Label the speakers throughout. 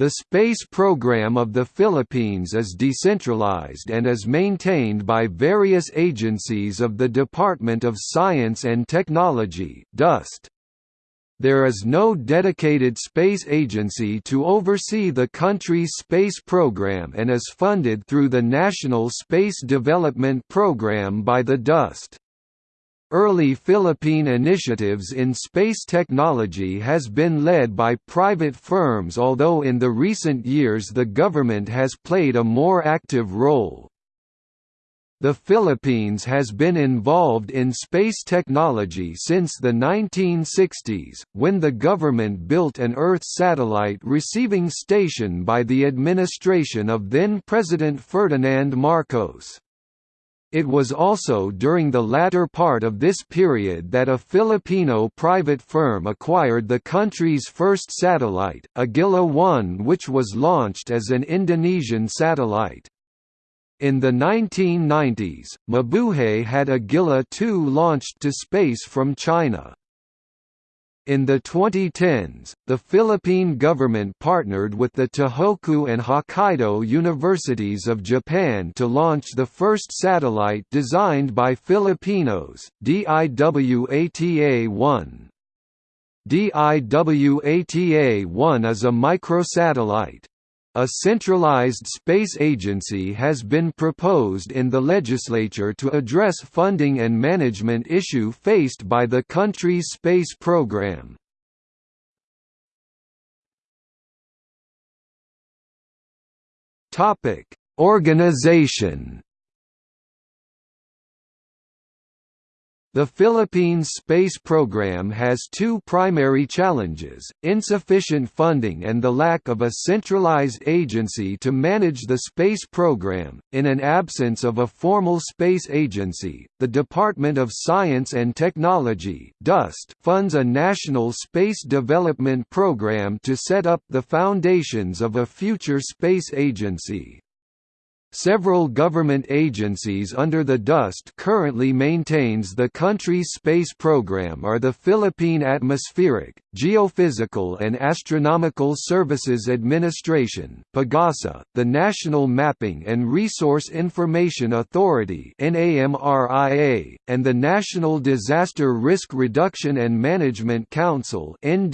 Speaker 1: The space program of the Philippines is decentralized and is maintained by various agencies of the Department of Science and Technology (DOST). There is no dedicated space agency to oversee the country's space program and is funded through the National Space Development Program by the DOST. Early Philippine initiatives in space technology has been led by private firms although in the recent years the government has played a more active role. The Philippines has been involved in space technology since the 1960s, when the government built an Earth satellite receiving station by the administration of then-President Ferdinand Marcos. It was also during the latter part of this period that a Filipino private firm acquired the country's first satellite, Agila-1 which was launched as an Indonesian satellite. In the 1990s, Mabuhay had Agila-2 launched to space from China. In the 2010s, the Philippine government partnered with the Tohoku and Hokkaido Universities of Japan to launch the first satellite designed by Filipinos, DIWATA-1. DIWATA-1 is a microsatellite. A centralized space agency has been proposed in the legislature to address funding and management issue faced by the country's space program. Organization The Philippines space program has two primary challenges, insufficient funding and the lack of a centralized agency to manage the space program. In an absence of a formal space agency, the Department of Science and Technology funds a national space development program to set up the foundations of a future space agency. Several government agencies under the DOST currently maintains the country's space program are the Philippine Atmospheric, Geophysical and Astronomical Services Administration PAGASA, the National Mapping and Resource Information Authority and the National Disaster Risk Reduction and Management Council. The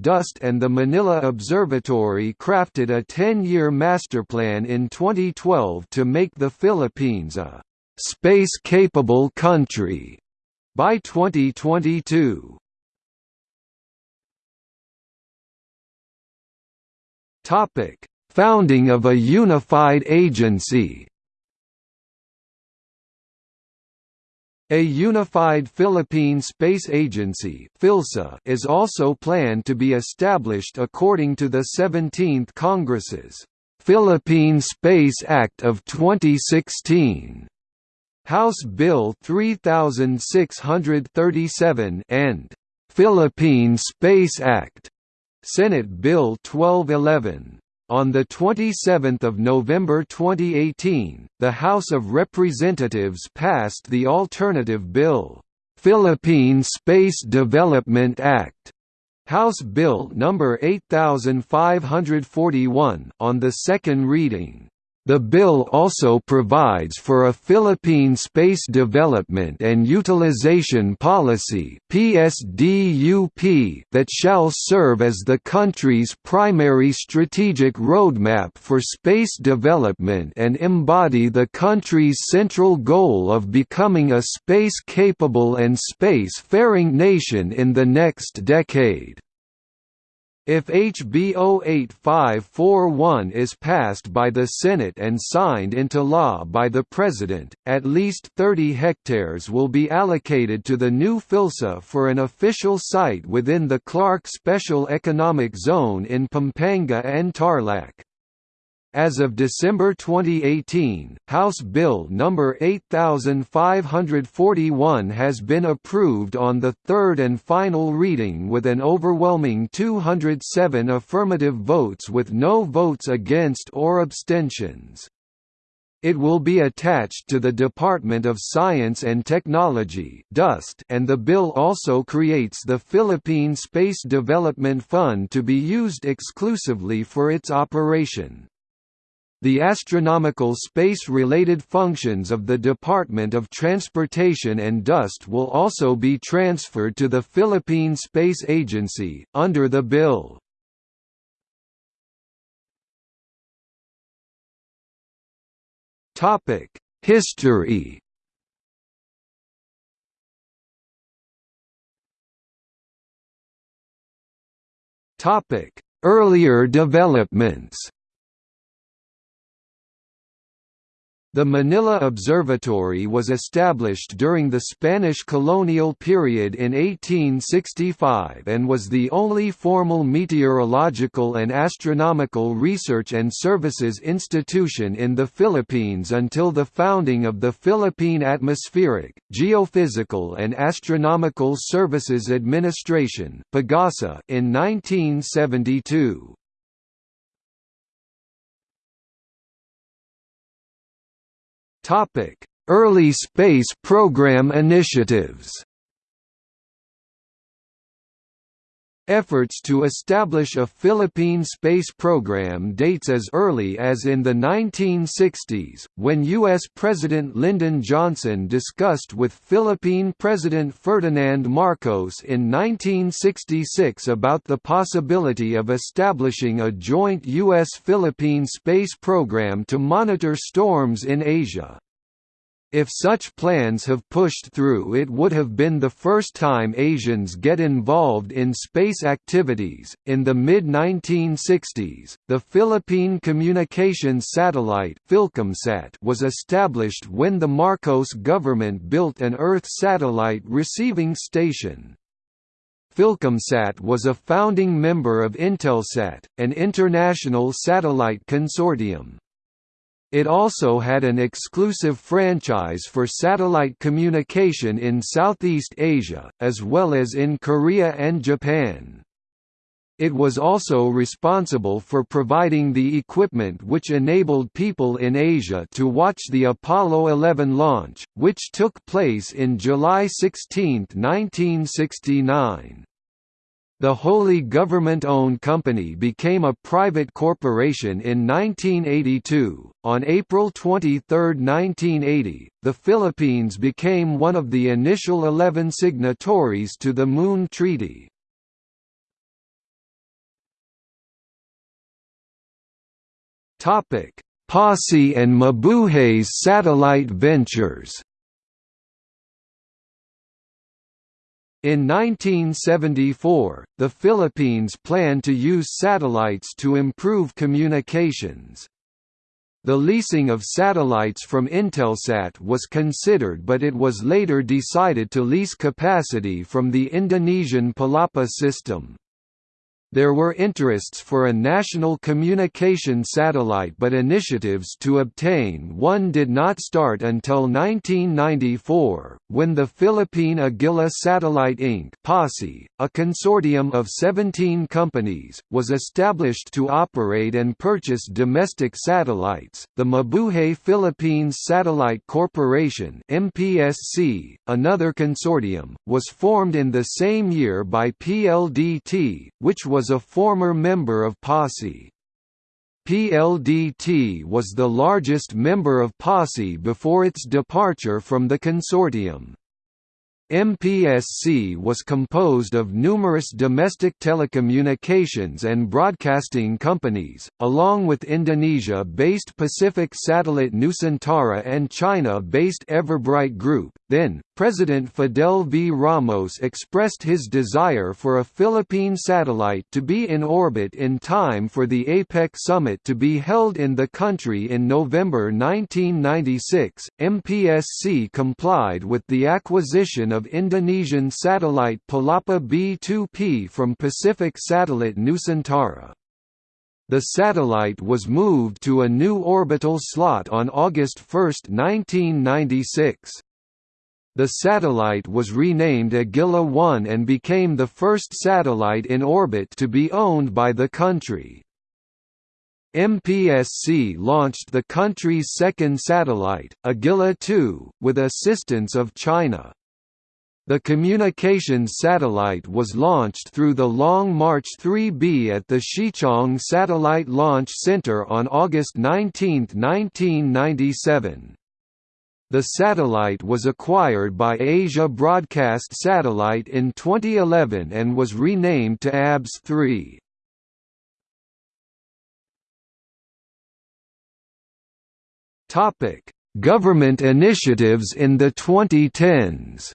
Speaker 1: DOST and the Manila Observatory crafted a 10-year master plan plan in 2012 to make the Philippines a space-capable country by 2022. Topic: Founding of a unified agency. A unified Philippine Space Agency is also planned to be established according to the 17th Congress's Philippine Space Act of 2016, House Bill 3637 and Philippine Space Act, Senate Bill 1211. On 27 November 2018, the House of Representatives passed the alternative bill, Philippine Space Development Act, House Bill number 8541 on the second reading. The bill also provides for a Philippine Space Development and Utilization Policy that shall serve as the country's primary strategic roadmap for space development and embody the country's central goal of becoming a space-capable and space-faring nation in the next decade. If HB 08541 is passed by the Senate and signed into law by the President, at least 30 hectares will be allocated to the new PhilSA for an official site within the Clark Special Economic Zone in Pampanga and Tarlac. As of December 2018, House Bill No. 8541 has been approved on the third and final reading with an overwhelming 207 affirmative votes with no votes against or abstentions. It will be attached to the Department of Science and Technology and the bill also creates the Philippine Space Development Fund to be used exclusively for its operation. The astronomical space-related functions of the Department of Transportation and DOST will also be transferred to the Philippine Space Agency, under the bill. History. Earlier developments. The Manila Observatory was established during the Spanish colonial period in 1865 and was the only formal meteorological and astronomical research and services institution in the Philippines until the founding of the Philippine Atmospheric, Geophysical and Astronomical Services Administration in 1972. Early space program initiatives Efforts to establish a Philippine space program dates as early as in the 1960s, when U.S. President Lyndon Johnson discussed with Philippine President Ferdinand Marcos in 1966 about the possibility of establishing a joint U.S.-Philippine space program to monitor storms in Asia. If such plans have pushed through it would have been the first time Asians get involved in space activities. In the mid-1960s, the Philippine Communications Satellite was established when the Marcos government built an Earth satellite receiving station. Philcomsat was a founding member of Intelsat, an international satellite consortium. It also had an exclusive franchise for satellite communication in Southeast Asia, as well as in Korea and Japan. It was also responsible for providing the equipment which enabled people in Asia to watch the Apollo 11 launch, which took place in July 16, 1969. The wholly government-owned company became a private corporation in 1982. On April 23, 1980, the Philippines became one of the initial 11 signatories to the Moon Treaty. Topic: PASI and Mabuhay's satellite ventures. In 1974, the Philippines planned to use satellites to improve communications. The leasing of satellites from Intelsat was considered but it was later decided to lease capacity from the Indonesian Palapa system. There were interests for a national communication satellite but initiatives to obtain one did not start until 1994, when the Philippine Agila Satellite Inc. a consortium of 17 companies, was established to operate and purchase domestic satellites. The Mabuhay Philippines Satellite Corporation MPSC, another consortium, was formed in the same year by PLDT, which was was a former member of PASI. PLDT was the largest member of PASI before its departure from the consortium. MPSC was composed of numerous domestic telecommunications and broadcasting companies, along with Indonesia-based Pacific Satellite Nusantara and China-based Everbright Group. Then, President Fidel V. Ramos expressed his desire for a Philippine satellite to be in orbit in time for the APEC summit to be held in the country in November 1996. MPSC complied with the acquisition of Indonesian satellite Palapa B2P from Pacific Satellite Nusantara. The satellite was moved to a new orbital slot on August 1, 1996. The satellite was renamed Agila 1 and became the first satellite in orbit to be owned by the country. MPSC launched the country's second satellite, Agila 2, with assistance of China. The communications satellite was launched through the Long March 3B at the Xichang Satellite Launch Center on August 19, 1997. The satellite was acquired by Asia Broadcast Satellite in 2011 and was renamed to ABS-3. Government initiatives in the 2010s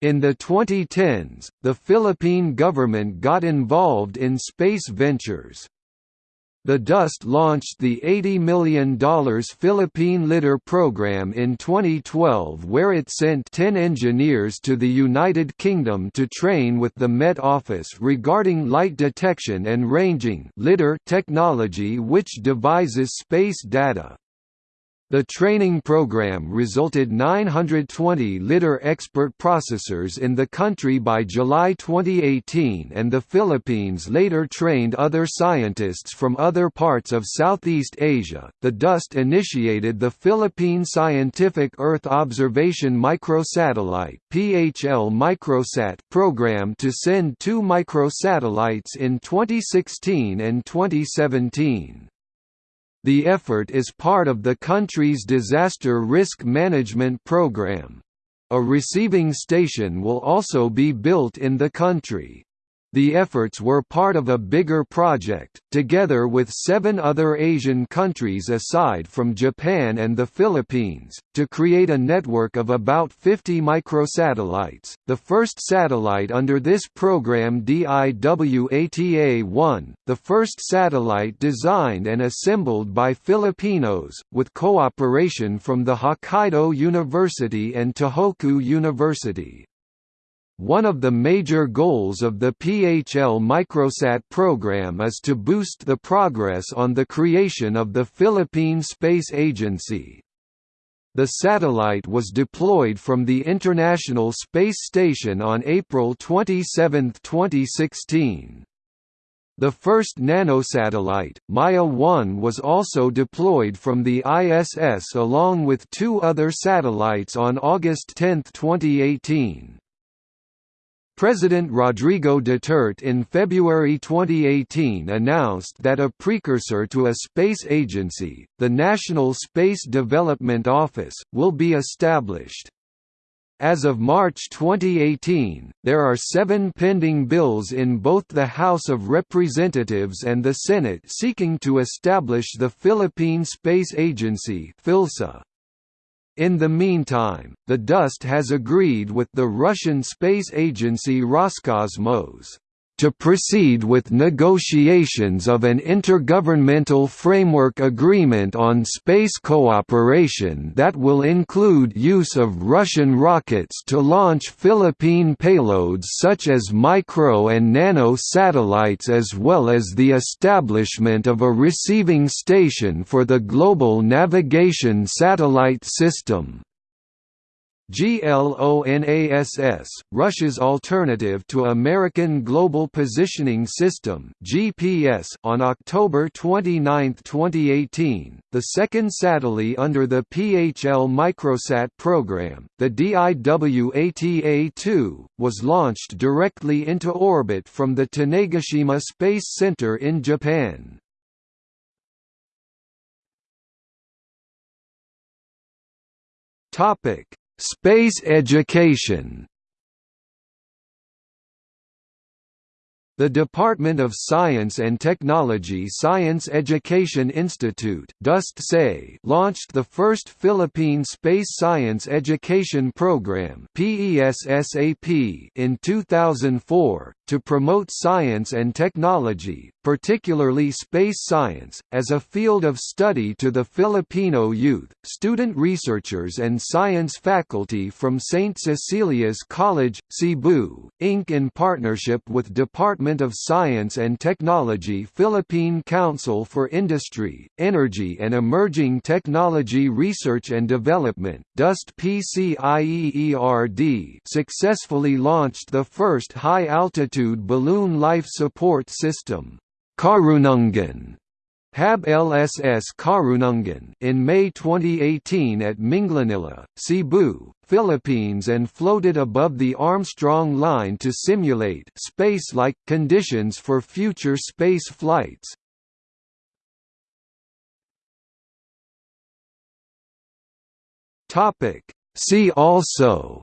Speaker 1: In the 2010s, the Philippine government got involved in space ventures. The DOST launched the $80 million Philippine LiDAR Program in 2012 where it sent 10 engineers to the United Kingdom to train with the Met Office regarding light detection and ranging LiDAR technology which devises space data. The training program resulted 920 LiDAR expert processors in the country by July 2018 and the Philippines later trained other scientists from other parts of Southeast Asia. The DOST initiated the Philippine Scientific Earth Observation Microsatellite (PHL Microsat) program to send two microsatellites in 2016 and 2017. The effort is part of the country's disaster risk management program. A receiving station will also be built in the country. The efforts were part of a bigger project, together with seven other Asian countries aside from Japan and the Philippines, to create a network of about 50 microsatellites. The first satellite under this program DIWATA-1, the first satellite designed and assembled by Filipinos, with cooperation from the Hokkaido University and Tohoku University. One of the major goals of the PHL Microsat program is to boost the progress on the creation of the Philippine Space Agency. The satellite was deployed from the International Space Station on April 27, 2016. The first nanosatellite, Maya 1 was also deployed from the ISS along with two other satellites on August 10, 2018. President Rodrigo Duterte in February 2018 announced that a precursor to a space agency, the National Space Development Office, will be established. As of March 2018, there are seven pending bills in both the House of Representatives and the Senate seeking to establish the Philippine Space Agency PhilSA. In the meantime, the DOST has agreed with the Russian space agency Roscosmos to proceed with negotiations of an intergovernmental framework agreement on space cooperation that will include use of Russian rockets to launch Philippine payloads such as micro and nano satellites as well as the establishment of a receiving station for the Global Navigation Satellite System. GLONASS, Russia's alternative to American Global Positioning System (GPS), on October 29, 2018, the second satellite under the PHL Microsat program, the DIWATA-2, was launched directly into orbit from the Tanegashima Space Center in Japan. Topic Space education The Department of Science and Technology Science Education Institute launched the first Philippine Space Science Education Program in 2004, to promote science and technology, particularly space science, as a field of study to the Filipino youth, student researchers and science faculty from St. Cecilia's College, Cebu, Inc. in partnership with Department of Science and Technology Philippine Council for Industry, Energy and Emerging Technology Research and Development DOST PCIEERD successfully launched the first High-Altitude Balloon Life Support System Karunungan HAB LSS Karunungan in May 2018 at Minglanilla, Cebu, Philippines and floated above the Armstrong line to simulate space-like conditions for future space flights. Topic See also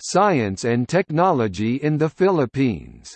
Speaker 1: Science and technology in the Philippines